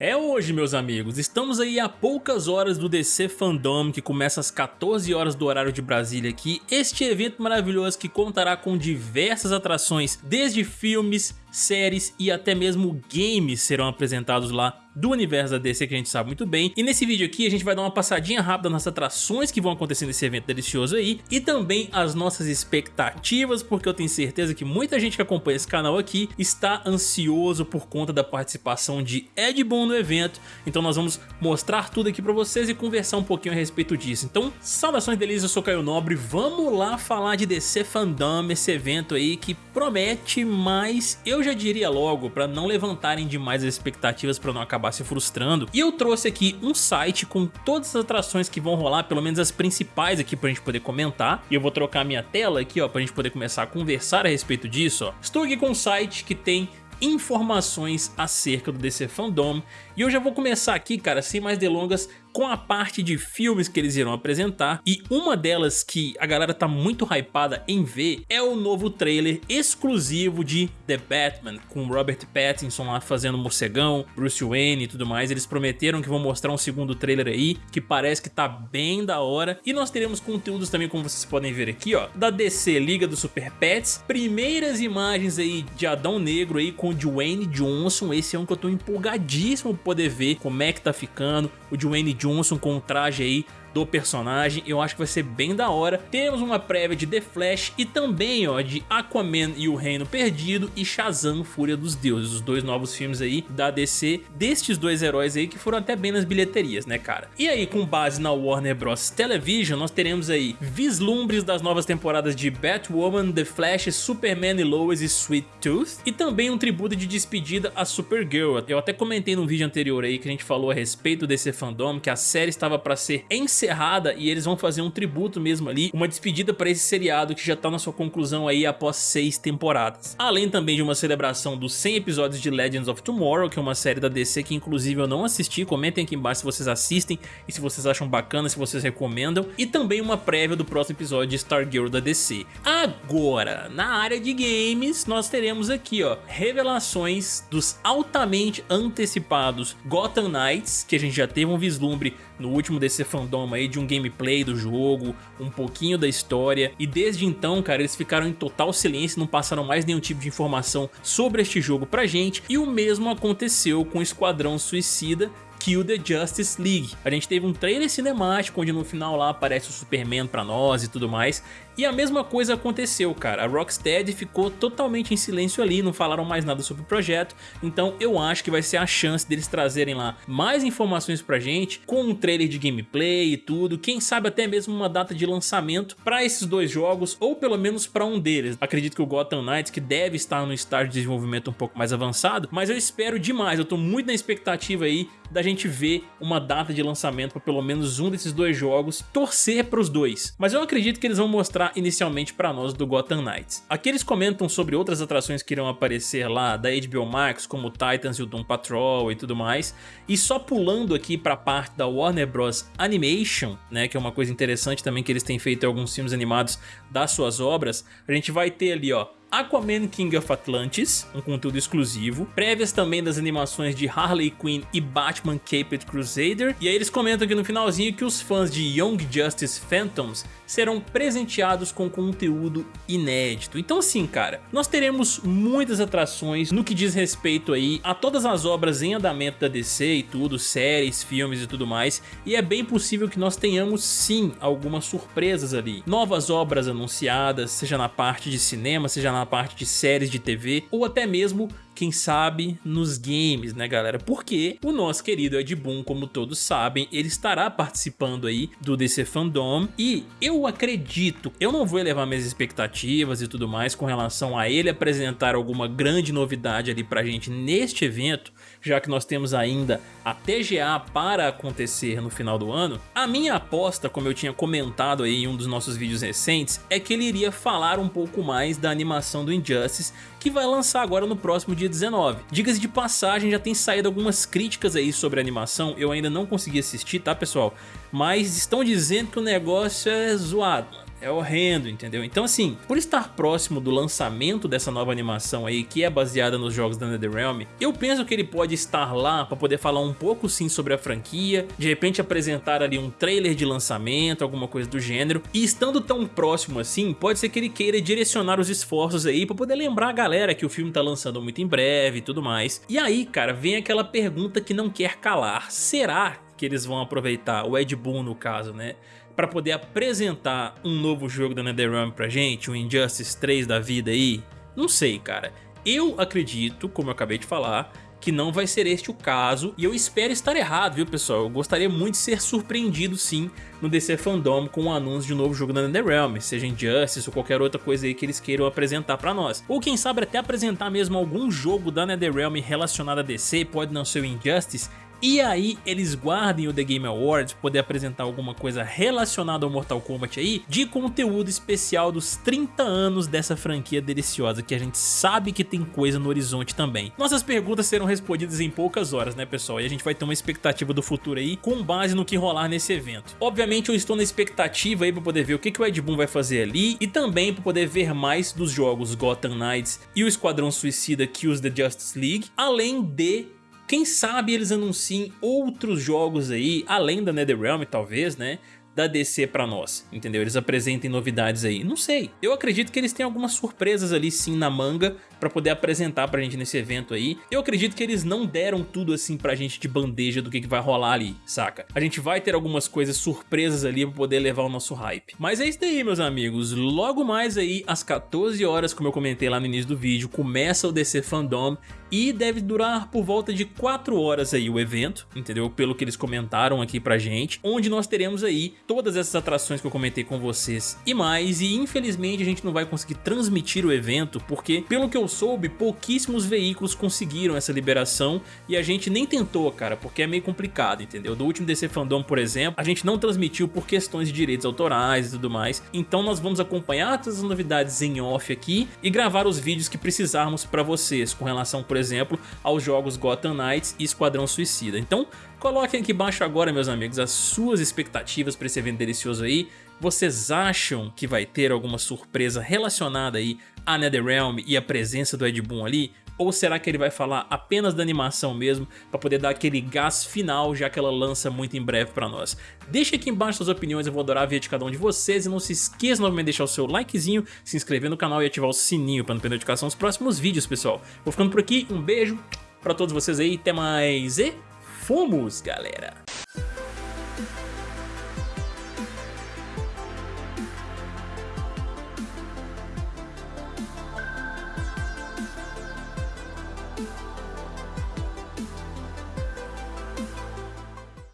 É hoje, meus amigos. Estamos aí a poucas horas do DC Fandom, que começa às 14 horas do horário de Brasília aqui. Este evento maravilhoso que contará com diversas atrações, desde filmes, séries e até mesmo games serão apresentados lá do universo da DC que a gente sabe muito bem. E nesse vídeo aqui a gente vai dar uma passadinha rápida nas atrações que vão acontecer nesse evento delicioso aí e também as nossas expectativas, porque eu tenho certeza que muita gente que acompanha esse canal aqui está ansioso por conta da participação de Ed Boon no evento. Então nós vamos mostrar tudo aqui pra vocês e conversar um pouquinho a respeito disso. Então, saudações delícias, eu sou Caio Nobre, vamos lá falar de DC Fandom, esse evento aí que promete, mas eu já diria logo pra não levantarem demais as expectativas pra não acabar se frustrando. E eu trouxe aqui um site com todas as atrações que vão rolar, pelo menos as principais aqui pra gente poder comentar. E eu vou trocar minha tela aqui, ó, pra gente poder começar a conversar a respeito disso, ó. Estou aqui com um site que tem informações acerca do DC Fandom e eu já vou começar aqui, cara, sem mais delongas, com a parte de filmes que eles irão apresentar e uma delas que a galera tá muito hypada em ver é o novo trailer exclusivo de The Batman, com Robert Pattinson lá fazendo morcegão, Bruce Wayne e tudo mais. Eles prometeram que vão mostrar um segundo trailer aí, que parece que tá bem da hora. E nós teremos conteúdos também, como vocês podem ver aqui, ó, da DC Liga dos Super Pets, primeiras imagens aí de Adão Negro aí com o Dwayne Johnson, esse é um que eu tô empolgadíssimo pra poder ver como é que tá ficando, o Dwayne Johnson com um traje aí do personagem, eu acho que vai ser bem da hora. Temos uma prévia de The Flash e também ó, de Aquaman e o Reino Perdido e Shazam Fúria dos Deuses, os dois novos filmes aí da DC, destes dois heróis aí que foram até bem nas bilheterias, né cara? E aí com base na Warner Bros Television, nós teremos aí vislumbres das novas temporadas de Batwoman, The Flash, Superman e Lois e Sweet Tooth e também um tributo de despedida a Supergirl. Eu até comentei no vídeo anterior aí que a gente falou a respeito desse fandom, que a série estava para ser encerrada encerrada e eles vão fazer um tributo mesmo ali, uma despedida para esse seriado que já tá na sua conclusão aí após seis temporadas. Além também de uma celebração dos 100 episódios de Legends of Tomorrow, que é uma série da DC que inclusive eu não assisti, comentem aqui embaixo se vocês assistem e se vocês acham bacana, se vocês recomendam, e também uma prévia do próximo episódio de Stargirl da DC. Agora, na área de games, nós teremos aqui ó, revelações dos altamente antecipados Gotham Knights, que a gente já teve um vislumbre no último DC Fandom aí de um gameplay do jogo, um pouquinho da história e desde então, cara, eles ficaram em total silêncio, não passaram mais nenhum tipo de informação sobre este jogo pra gente e o mesmo aconteceu com o Esquadrão Suicida Kill the Justice League. A gente teve um trailer cinemático onde no final lá aparece o Superman pra nós e tudo mais. E a mesma coisa aconteceu, cara. A Rocksteady ficou totalmente em silêncio ali, não falaram mais nada sobre o projeto. Então eu acho que vai ser a chance deles trazerem lá mais informações pra gente, com um trailer de gameplay e tudo. Quem sabe até mesmo uma data de lançamento pra esses dois jogos, ou pelo menos pra um deles. Acredito que o Gotham Knights, que deve estar no estágio de desenvolvimento um pouco mais avançado, mas eu espero demais, eu tô muito na expectativa aí da gente ver uma data de lançamento para pelo menos um desses dois jogos, torcer para os dois. Mas eu acredito que eles vão mostrar inicialmente para nós do Gotham Knights. Aqui eles comentam sobre outras atrações que irão aparecer lá da HBO Max, como Titans e o Doom Patrol e tudo mais. E só pulando aqui para a parte da Warner Bros Animation, né, que é uma coisa interessante também que eles têm feito em alguns filmes animados das suas obras, a gente vai ter ali, ó, Aquaman King of Atlantis, um conteúdo exclusivo, prévias também das animações de Harley Quinn e Batman Caped Crusader, e aí eles comentam aqui no finalzinho que os fãs de Young Justice Phantoms serão presenteados com conteúdo inédito. Então assim, cara, nós teremos muitas atrações no que diz respeito aí a todas as obras em andamento da DC e tudo, séries, filmes e tudo mais, e é bem possível que nós tenhamos sim algumas surpresas ali. Novas obras anunciadas, seja na parte de cinema, seja na na parte de séries de TV ou até mesmo quem sabe nos games, né galera? Porque o nosso querido Ed Boon, como todos sabem, ele estará participando aí do DC Fandom e eu acredito, eu não vou elevar minhas expectativas e tudo mais com relação a ele apresentar alguma grande novidade ali pra gente neste evento, já que nós temos ainda a TGA para acontecer no final do ano, a minha aposta, como eu tinha comentado aí em um dos nossos vídeos recentes, é que ele iria falar um pouco mais da animação do Injustice, que vai lançar agora no próximo dia 19. Diga-se de passagem, já tem saído algumas críticas aí sobre a animação, eu ainda não consegui assistir, tá pessoal? Mas estão dizendo que o negócio é zoado, é horrendo, entendeu? Então assim, por estar próximo do lançamento dessa nova animação aí, que é baseada nos jogos da NetherRealm, eu penso que ele pode estar lá para poder falar um pouco sim sobre a franquia, de repente apresentar ali um trailer de lançamento, alguma coisa do gênero, e estando tão próximo assim, pode ser que ele queira direcionar os esforços aí para poder lembrar a galera que o filme tá lançando muito em breve e tudo mais. E aí, cara, vem aquela pergunta que não quer calar, será que eles vão aproveitar, o Ed Boon no caso, né? Para poder apresentar um novo jogo da NetherRealm pra gente, o Injustice 3 da vida aí? Não sei, cara. Eu acredito, como eu acabei de falar, que não vai ser este o caso e eu espero estar errado, viu pessoal? Eu gostaria muito de ser surpreendido sim no DC Fandom com o anúncio de um novo jogo da NetherRealm, seja Injustice ou qualquer outra coisa aí que eles queiram apresentar pra nós. Ou quem sabe até apresentar mesmo algum jogo da NetherRealm relacionado a DC, pode não ser o Injustice, e aí eles guardem o The Game Awards poder apresentar alguma coisa relacionada ao Mortal Kombat aí de conteúdo especial dos 30 anos dessa franquia deliciosa que a gente sabe que tem coisa no horizonte também. Nossas perguntas serão respondidas em poucas horas né pessoal e a gente vai ter uma expectativa do futuro aí com base no que rolar nesse evento. Obviamente eu estou na expectativa aí para poder ver o que, que o Ed Boon vai fazer ali e também para poder ver mais dos jogos Gotham Knights e o Esquadrão Suicida Kills the Justice League, além de quem sabe eles anunciem outros jogos aí, além da NetherRealm talvez, né? da DC pra nós, entendeu? Eles apresentem novidades aí, não sei. Eu acredito que eles têm algumas surpresas ali sim na manga pra poder apresentar pra gente nesse evento aí. Eu acredito que eles não deram tudo assim pra gente de bandeja do que, que vai rolar ali, saca? A gente vai ter algumas coisas surpresas ali pra poder levar o nosso hype. Mas é isso daí, meus amigos. Logo mais aí, às 14 horas, como eu comentei lá no início do vídeo, começa o DC Fandom e deve durar por volta de 4 horas aí o evento, entendeu? Pelo que eles comentaram aqui pra gente, onde nós teremos aí todas essas atrações que eu comentei com vocês e mais, e infelizmente a gente não vai conseguir transmitir o evento, porque pelo que eu soube, pouquíssimos veículos conseguiram essa liberação e a gente nem tentou, cara, porque é meio complicado, entendeu? Do último DC Fandom, por exemplo, a gente não transmitiu por questões de direitos autorais e tudo mais, então nós vamos acompanhar todas as novidades em off aqui e gravar os vídeos que precisarmos para vocês, com relação, por exemplo, aos jogos Gotham Knights e Esquadrão Suicida. Então, Coloquem aqui embaixo agora, meus amigos, as suas expectativas para esse evento delicioso aí. Vocês acham que vai ter alguma surpresa relacionada aí a NetherRealm e a presença do Ed Boon ali? Ou será que ele vai falar apenas da animação mesmo, para poder dar aquele gás final, já que ela lança muito em breve para nós? Deixa aqui embaixo suas opiniões, eu vou adorar ver de cada um de vocês. E não se esqueça novamente de deixar o seu likezinho, se inscrever no canal e ativar o sininho para não perder notificação dos próximos vídeos, pessoal. Vou ficando por aqui, um beijo para todos vocês aí, até mais e fomos, galera!